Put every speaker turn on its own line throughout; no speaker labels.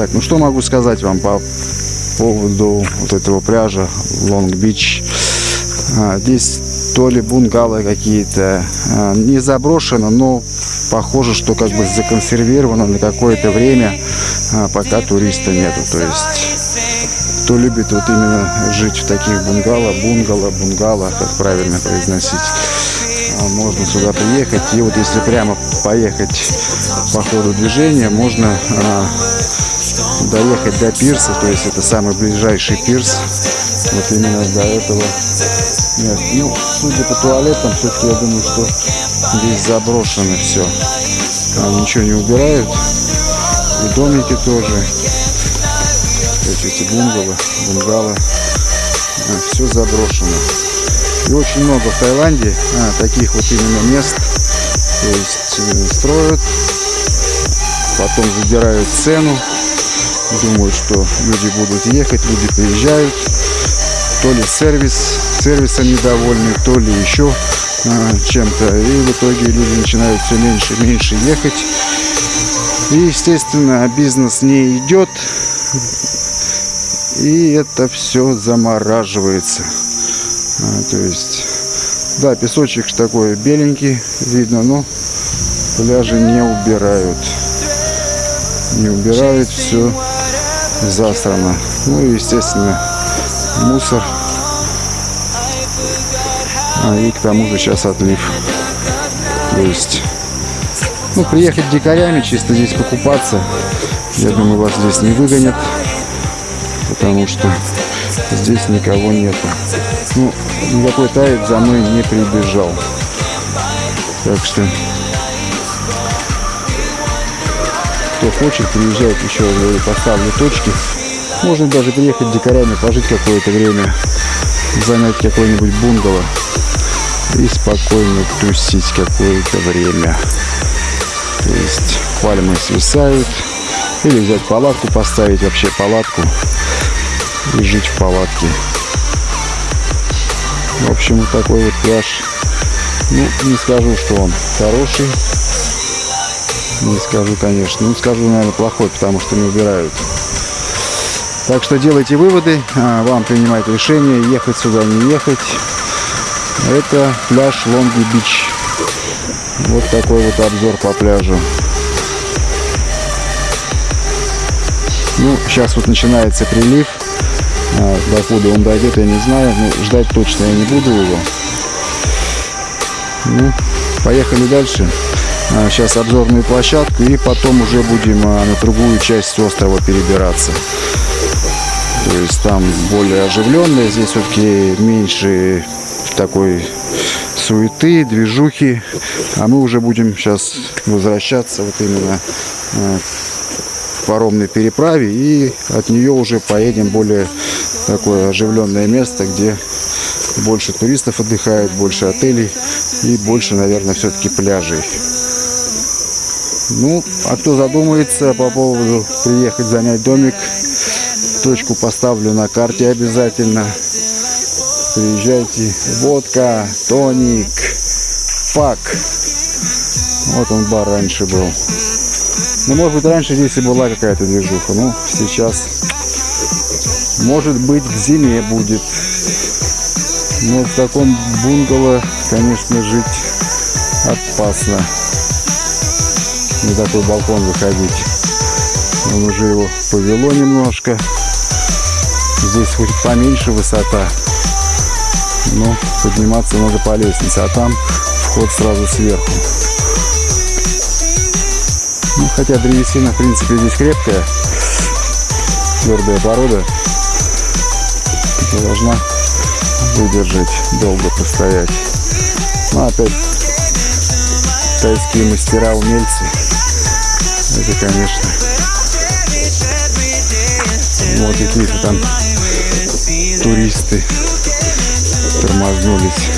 Так, ну что могу сказать вам по поводу вот этого пляжа Лонг-Бич. А, здесь то ли бунгало какие-то, а, не заброшено, но похоже, что как бы законсервировано на какое-то время, а, пока туриста нету. То есть, кто любит вот именно жить в таких бунгало, бунгало, бунгало, как правильно произносить, можно сюда приехать. И вот если прямо поехать по ходу движения, можно доехать до пирса, то есть это самый ближайший пирс. Вот именно до этого нет. Ну, судя по туалетам, все-таки я думаю, что здесь заброшено все. Там ничего не убирают. И домики тоже. То есть эти бунгало, бунгало. А, все заброшено. И очень много в Таиланде а, таких вот именно мест. То есть э, строят, потом задирают цену, думают, что люди будут ехать, люди приезжают, то ли сервис, сервисом недовольны, то ли еще а, чем-то. И в итоге люди начинают все меньше и меньше ехать. И, естественно, бизнес не идет. И это все замораживается. А, то есть, да, песочек такой беленький, видно, но пляжи не убирают. Не убирают все засрано. Ну и, естественно, мусор. А, и к тому же сейчас отлив. То есть, ну, приехать дикарями, чисто здесь покупаться, я думаю, вас здесь не выгонят, потому что здесь никого нету. Ну, никакой тает за мной не прибежал. Так что, кто хочет, приезжает еще, я поставлю точки. Можно даже приехать дикарями, пожить какое-то время, занять какой-нибудь бунгало и спокойно тусить какое-то время. То есть пальмы свисают. Или взять палатку, поставить вообще палатку и жить в палатке. В общем, такой вот пляж. Ну, не скажу, что он хороший. Не скажу, конечно. Ну, скажу, наверное, плохой, потому что не убирают. Так что делайте выводы, а, вам принимать решение, ехать сюда, не ехать. Это пляж Лонги Бич. Вот такой вот обзор по пляжу. Ну, сейчас вот начинается прилив. А, докуда он дойдет, я не знаю. Но ждать точно я не буду его. Ну, поехали дальше. Сейчас а, обзорную площадку и потом уже будем на другую часть острова перебираться. То есть там более оживленное, здесь все-таки меньше такой суеты, движухи. А мы уже будем сейчас возвращаться вот именно к паромной переправе. И от нее уже поедем более такое оживленное место, где больше туристов отдыхает, больше отелей и больше, наверное, все-таки пляжей. Ну, а кто задумается по поводу приехать занять домик, точку поставлю на карте обязательно. Приезжайте. Водка, тоник, фак. Вот он бар раньше был. Ну, может быть, раньше здесь и была какая-то движуха. Ну, сейчас, может быть, к зиме будет. Но в таком бунгало, конечно, жить опасно. На такой балкон выходить. Он уже его повело немножко. Здесь хоть поменьше высота, но подниматься надо по лестнице, а там вход сразу сверху. Ну, хотя древесина, в принципе, здесь крепкая, твердая порода, должна выдержать, долго постоять. Ну, опять тайские мастера, умельцы. Это, конечно, вот какие-то там туристы тормознулись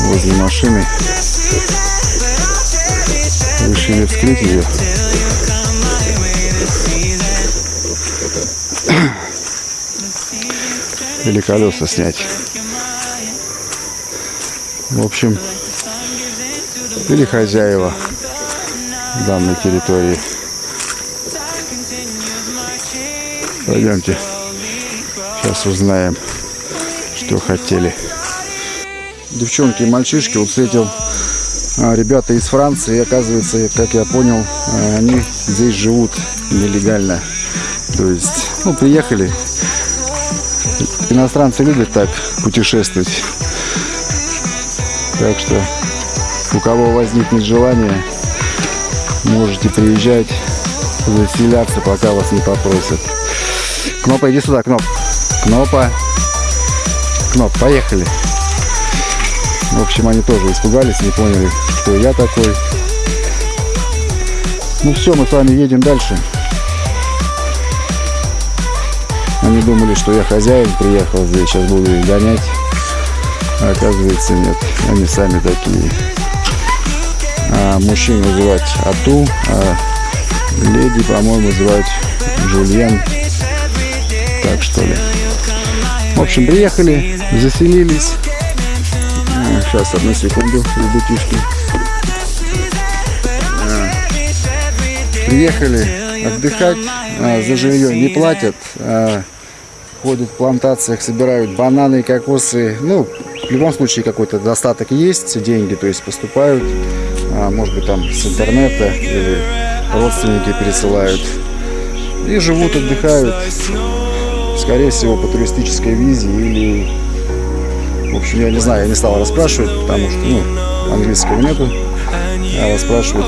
возле машины. Решили вскрыть ее. Или колеса снять. В общем, или хозяева данной территории. Пойдемте. Сейчас узнаем, что хотели. Девчонки и мальчишки вот встретил а, ребята из Франции. И оказывается, как я понял, а, они здесь живут нелегально. То есть, ну, приехали. Иностранцы любят так путешествовать. Так что, у кого возникнет желание, можете приезжать, заселяться, пока вас не попросят. Кнопа, иди сюда, Кноп. Кнопа. Кноп, поехали. В общем, они тоже испугались, не поняли, кто я такой. Ну все, мы с вами едем дальше. Они думали, что я хозяин, приехал здесь, сейчас буду их гонять. А оказывается, нет, они сами такие. А мужчин называть Ату, а леди, по-моему, звать Жульен. Так что ли. В общем, приехали, заселились. Сейчас, одну секунду, ребятишки. Приехали отдыхать, а, за жилье не платят, а, ходят в плантациях, собирают бананы, кокосы. Ну, в любом случае какой-то достаток есть, деньги, то есть поступают, а, может быть там с интернета или родственники пересылают. И живут, отдыхают, скорее всего по туристической визе или в общем, я не знаю, я не стал расспрашивать, потому что, ну, английского нету. А расспрашивать,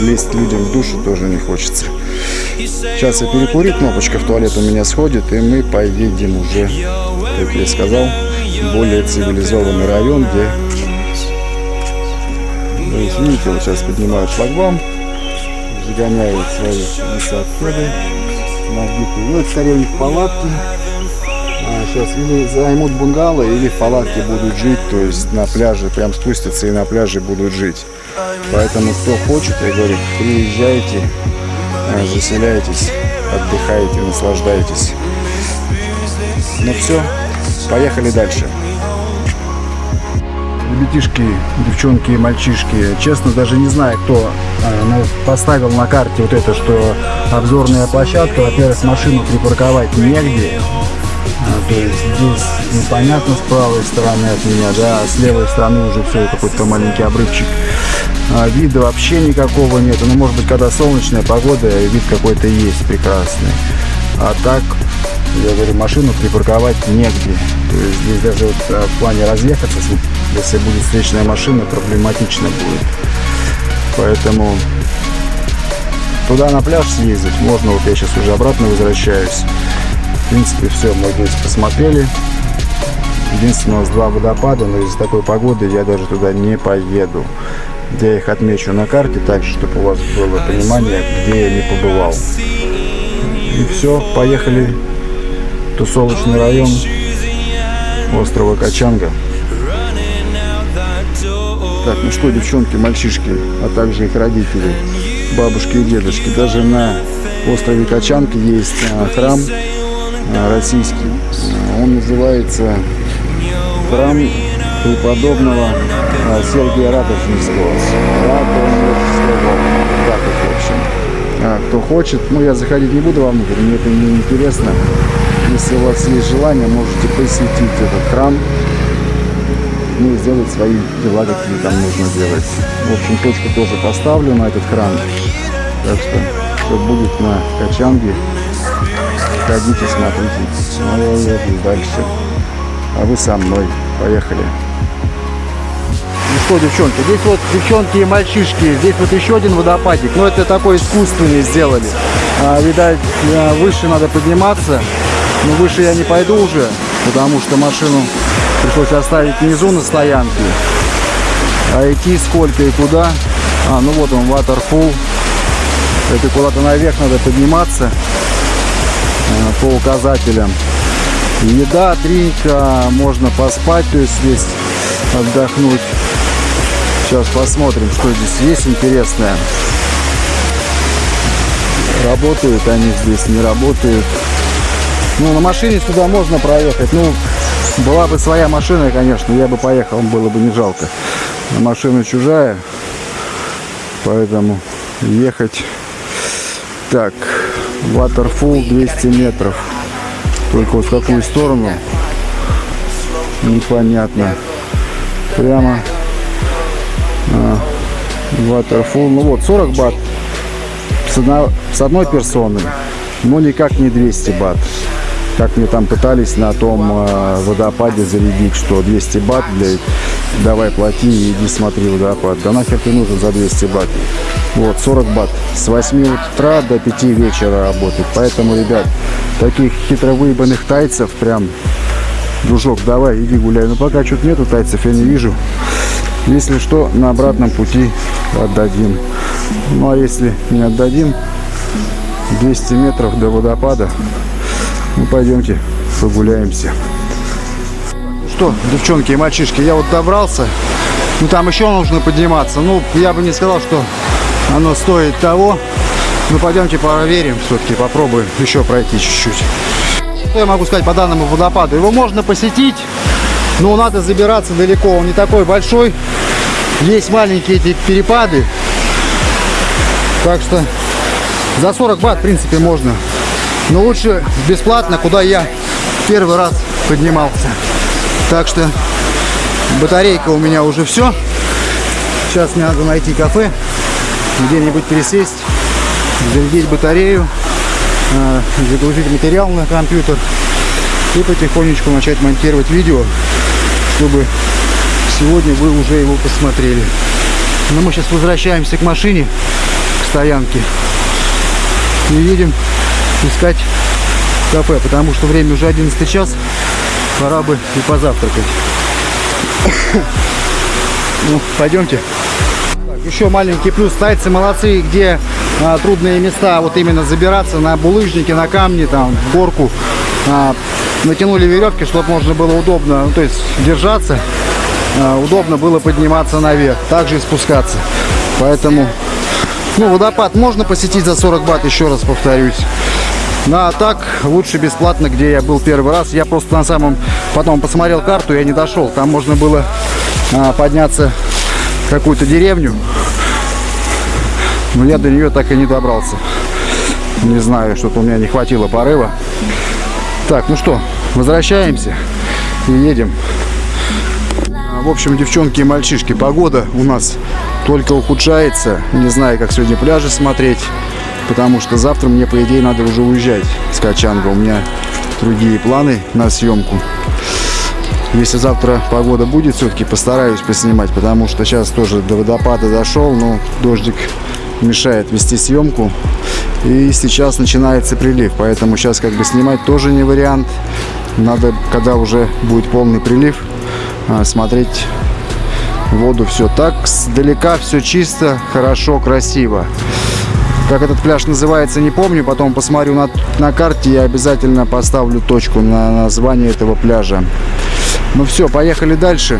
лезть людям в душу тоже не хочется. Сейчас я перекурю, кнопочка в туалет у меня сходит, и мы поедем уже, как я сказал, в более цивилизованный район, где... То есть, видите, вот сейчас поднимают шлагбаум, загоняют свои высоходы, набитые. Ну, это скорее у них палатки сейчас или займут бунгало, или в палатке будут жить, то есть на пляже прям спустятся и на пляже будут жить. Поэтому кто хочет, я говорю, приезжайте, э, заселяйтесь, отдыхайте, наслаждайтесь. Ну все, поехали дальше. Ребятишки, девчонки и мальчишки, честно даже не знаю, кто э, поставил на карте вот это, что обзорная площадка, во-первых, машину припарковать негде, а, то есть здесь непонятно с правой стороны от меня, да, а с левой стороны уже все какой-то маленький обрывчик. А, вида вообще никакого нет. Ну, может быть, когда солнечная погода, вид какой-то есть прекрасный. А так, я говорю, машину припарковать негде. То есть здесь даже вот а, в плане разъехаться, если будет встречная машина, проблематично будет. Поэтому туда на пляж съездить можно. Вот я сейчас уже обратно возвращаюсь принципе, все мы здесь посмотрели. Единственное, у нас два водопада, но из-за такой погоды я даже туда не поеду. Я их отмечу на карте, так чтобы у вас было понимание, где я не побывал. И все, поехали. Тусовочный район острова Качанга. Так, ну что, девчонки, мальчишки, а также их родители, бабушки и дедушки. Даже на острове Качанки есть а, храм Э, российский. Э, он называется храм преподобного Сергия в общем. Кто хочет, ну я заходить не буду вам мне это не интересно. Если у вас есть желание, можете посетить этот храм, ну и сделать свои дела, какие там нужно делать. В общем, точку тоже поставлю на этот храм. Так что все будет на Качанге. Ходите, смотрите. Ну, дальше. А вы со мной. Поехали. Ну что, девчонки, здесь вот девчонки и мальчишки, здесь вот еще один водопадик, но это такой искусственный сделали. А, видать, выше надо подниматься, но выше я не пойду уже, потому что машину пришлось оставить внизу на стоянке. А идти сколько и куда? А, ну вот он, waterfall. Это куда-то наверх надо подниматься. Э, по указателям. Еда, дринка, можно поспать, то есть здесь отдохнуть. Сейчас посмотрим, что здесь есть интересное. Работают они здесь, не работают. Ну, на машине сюда можно проехать. Ну, была бы своя машина, конечно, я бы поехал, было бы не жалко. Но машина чужая, поэтому ехать. Так, Waterfall 200 метров. Только вот в какую сторону, непонятно. Прямо а, Waterfall. Ну вот, 40 бат с, одно, с одной персоны, но никак не 200 бат. Как мне там пытались на том э, водопаде зарядить, что 200 бат, блядь, давай плати и иди смотри водопад. Да нахер ты нужен за 200 бат? Вот, 40 бат. С 8 утра до 5 вечера работает. Поэтому, ребят, таких хитро выебанных тайцев прям, дружок, давай, иди гуляй. Но пока что-то нету тайцев, я не вижу. Если что, на обратном пути отдадим. Ну а если не отдадим, 200 метров до водопада, ну пойдемте прогуляемся. Что, девчонки и мальчишки, я вот добрался. Ну там еще нужно подниматься. Ну, я бы не сказал, что оно стоит того. Ну пойдемте проверим все-таки, попробуем еще пройти чуть-чуть. Что я могу сказать по данному водопаду? Его можно посетить, но надо забираться далеко. Он не такой большой. Есть маленькие эти перепады. Так что за 40 бат, в принципе, можно. Но лучше бесплатно, куда я первый раз поднимался. Так что батарейка у меня уже все. Сейчас мне надо найти кафе, где-нибудь пересесть, зарядить батарею, а, загрузить материал на компьютер и потихонечку начать монтировать видео, чтобы сегодня вы уже его посмотрели. Но мы сейчас возвращаемся к машине стоянки. И едем искать кафе, потому что время уже 11 час. Пора бы и позавтракать. Ну, пойдемте. Еще маленький плюс. Тайцы молодцы, где а, трудные места, вот именно забираться на булыжники, на камни, там, в горку. А, натянули веревки, чтобы можно было удобно, ну, то есть держаться. А, удобно было подниматься наверх, также и спускаться. Поэтому ну, водопад можно посетить за 40 бат, еще раз повторюсь. Ну, а так, лучше бесплатно, где я был первый раз. Я просто на самом... Потом посмотрел карту, я не дошел. Там можно было а, подняться в какую-то деревню. Но я до нее так и не добрался. Не знаю, что-то у меня не хватило порыва. Так, ну что, возвращаемся и едем. В общем, девчонки и мальчишки, погода у нас только ухудшается. Не знаю, как сегодня пляжи смотреть, потому что завтра мне, по идее, надо уже уезжать с Качанга. У меня другие планы на съемку. Если завтра погода будет, все-таки постараюсь поснимать, потому что сейчас тоже до водопада дошел, но дождик мешает вести съемку. И сейчас начинается прилив, поэтому сейчас как бы снимать тоже не вариант. Надо, когда уже будет полный прилив, а, смотреть воду все так сдалека все чисто хорошо красиво как этот пляж называется не помню. Потом посмотрю на, на карте я обязательно поставлю точку на название этого пляжа. Ну все поехали дальше